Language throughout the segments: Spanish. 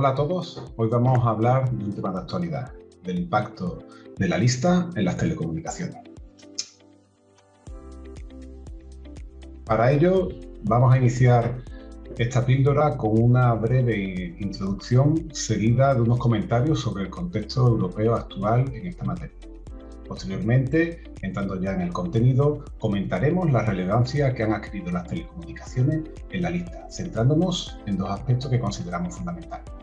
Hola a todos, hoy vamos a hablar de un tema de actualidad, del impacto de la lista en las telecomunicaciones. Para ello vamos a iniciar esta píldora con una breve introducción seguida de unos comentarios sobre el contexto europeo actual en esta materia. Posteriormente, entrando ya en el contenido, comentaremos la relevancia que han adquirido las telecomunicaciones en la lista, centrándonos en dos aspectos que consideramos fundamentales.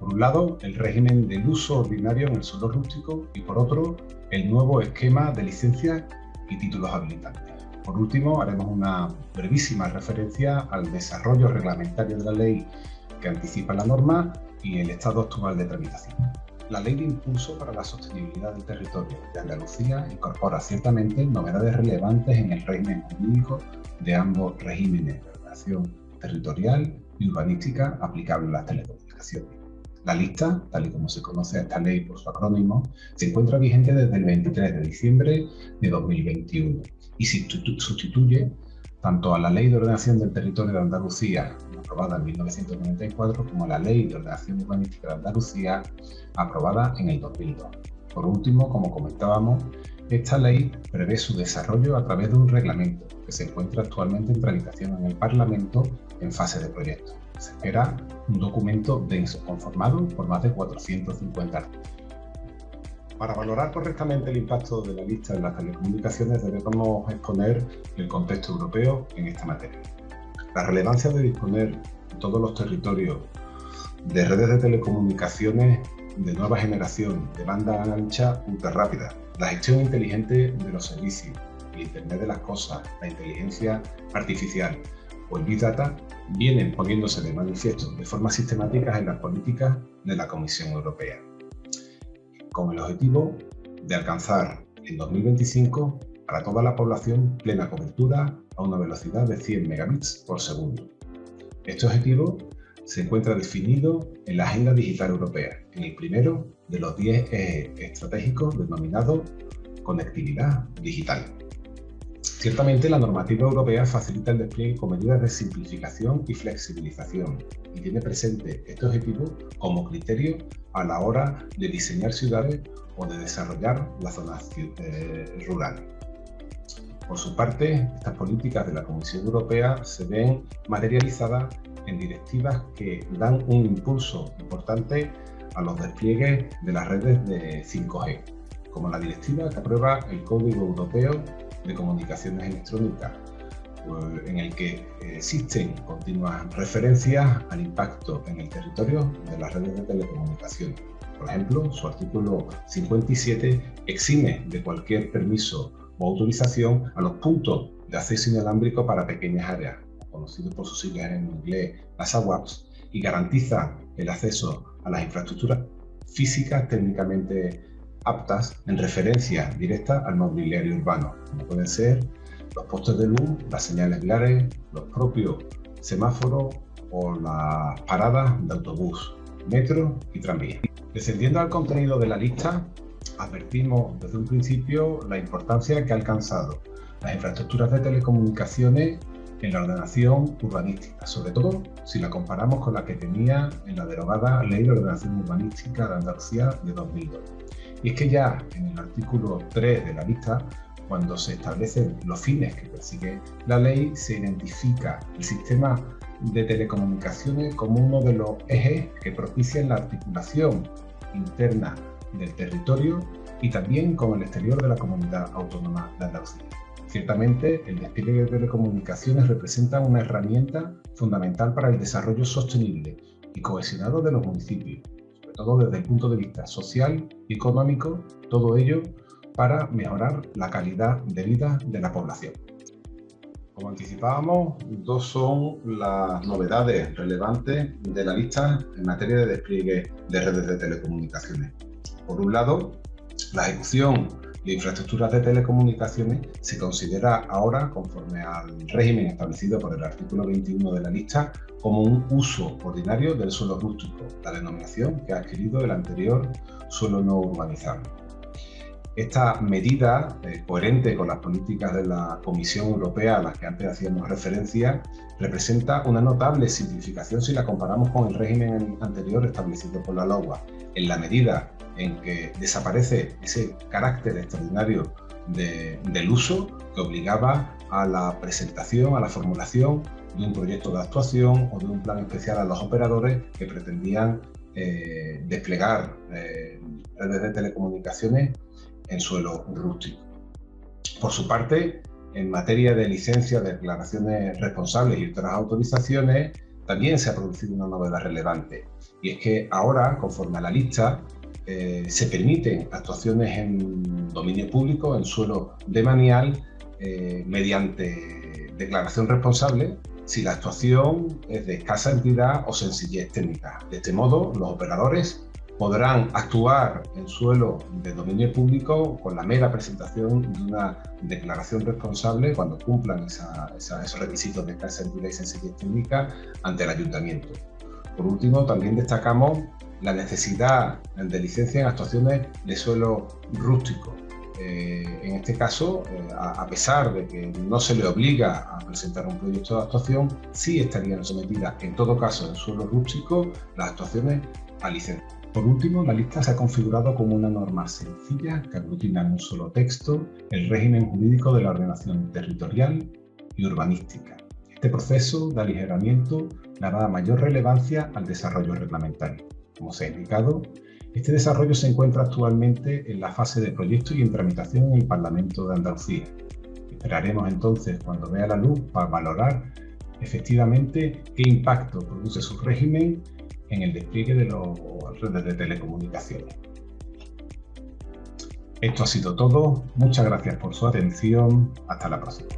Por un lado, el régimen del uso ordinario en el suelo rústico y por otro, el nuevo esquema de licencias y títulos habilitantes. Por último, haremos una brevísima referencia al desarrollo reglamentario de la ley que anticipa la norma y el estado actual de tramitación. La Ley de Impulso para la Sostenibilidad del Territorio de Andalucía incorpora ciertamente novedades relevantes en el régimen jurídico de ambos regímenes de ordenación territorial y urbanística aplicables a las telecomunicaciones. La lista, tal y como se conoce esta ley por su acrónimo, se encuentra vigente desde el 23 de diciembre de 2021 y sustituye tanto a la Ley de Ordenación del Territorio de Andalucía, aprobada en 1994, como a la Ley de Ordenación Urbanística de Andalucía, aprobada en el 2002. Por último, como comentábamos, esta ley prevé su desarrollo a través de un reglamento que se encuentra actualmente en tramitación en el Parlamento en fase de proyecto. Se espera un documento denso, conformado por más de 450 artículos. Para valorar correctamente el impacto de la lista en las telecomunicaciones debemos exponer el contexto europeo en esta materia. La relevancia de disponer en todos los territorios de redes de telecomunicaciones de nueva generación, de banda ancha ultra rápida, la gestión inteligente de los servicios, el Internet de las cosas, la inteligencia artificial o el Big Data vienen poniéndose de manifiesto de forma sistemática en las políticas de la Comisión Europea con el objetivo de alcanzar en 2025 para toda la población plena cobertura a una velocidad de 100 megabits por segundo. Este objetivo se encuentra definido en la Agenda Digital Europea, en el primero de los 10 ejes estratégicos denominado Conectividad Digital. Ciertamente, la normativa europea facilita el despliegue con medidas de simplificación y flexibilización y tiene presente este objetivo como criterio a la hora de diseñar ciudades o de desarrollar las zonas eh, rurales. Por su parte, estas políticas de la Comisión Europea se ven materializadas en directivas que dan un impulso importante a los despliegues de las redes de 5G, como la directiva que aprueba el Código Europeo de comunicaciones electrónicas, pues, en el que existen continuas referencias al impacto en el territorio de las redes de telecomunicaciones. Por ejemplo, su artículo 57 exime de cualquier permiso o autorización a los puntos de acceso inalámbrico para pequeñas áreas, conocidos por sus siglas en inglés, las AWAPs, y garantiza el acceso a las infraestructuras físicas técnicamente aptas en referencia directa al mobiliario urbano, como pueden ser los postes de luz, las señales viales, los propios semáforos o las paradas de autobús, metro y tranvía. Descendiendo al contenido de la lista, advertimos desde un principio la importancia que ha alcanzado las infraestructuras de telecomunicaciones en la ordenación urbanística, sobre todo si la comparamos con la que tenía en la derogada Ley de Ordenación Urbanística de Andalucía de 2002. Y es que ya en el artículo 3 de la lista, cuando se establecen los fines que persigue la ley, se identifica el sistema de telecomunicaciones como uno de los ejes que propician la articulación interna del territorio y también con el exterior de la comunidad autónoma de Andalucía. Ciertamente, el despliegue de telecomunicaciones representa una herramienta fundamental para el desarrollo sostenible y cohesionado de los municipios, todo desde el punto de vista social y económico, todo ello para mejorar la calidad de vida de la población. Como anticipábamos, dos son las novedades relevantes de la lista en materia de despliegue de redes de telecomunicaciones. Por un lado, la ejecución de infraestructuras de telecomunicaciones se considera ahora, conforme al régimen establecido por el artículo 21 de la lista, como un uso ordinario del suelo rústico, la denominación que ha adquirido el anterior suelo no urbanizado. Esta medida, eh, coherente con las políticas de la Comisión Europea a las que antes hacíamos referencia, representa una notable simplificación si la comparamos con el régimen anterior establecido por la LOA, en la medida en que desaparece ese carácter extraordinario del uso que obligaba a la presentación, a la formulación de un proyecto de actuación o de un plan especial a los operadores que pretendían eh, desplegar eh, redes de telecomunicaciones en suelo rústico. Por su parte, en materia de licencias, declaraciones responsables y otras autorizaciones, también se ha producido una novedad relevante. Y es que ahora, conforme a la lista, eh, se permiten actuaciones en dominio público, en suelo de manial, eh, mediante declaración responsable, si la actuación es de escasa entidad o sencillez técnica. De este modo, los operadores podrán actuar en suelo de dominio público con la mera presentación de una declaración responsable cuando cumplan esos requisitos de escasa entidad y sencillez técnica ante el ayuntamiento. Por último, también destacamos la necesidad de licencia en actuaciones de suelo rústico. Eh, en este caso, eh, a, pesar de que no se le obliga a presentar un proyecto de actuación, sí estarían sometidas, en todo caso, en suelo rústico, las actuaciones a licencia. Por último, la lista se ha configurado como una norma sencilla que aglutina en un solo texto el régimen jurídico de la ordenación territorial y urbanística. Este proceso de aligeramiento dará mayor relevancia al desarrollo reglamentario. Como se ha indicado, este desarrollo se encuentra actualmente en la fase de proyecto y en tramitación en el Parlamento de Andalucía. Esperaremos entonces cuando vea la luz para valorar efectivamente qué impacto produce su régimen en el despliegue de las redes de telecomunicaciones. Esto ha sido todo. Muchas gracias por su atención. Hasta la próxima.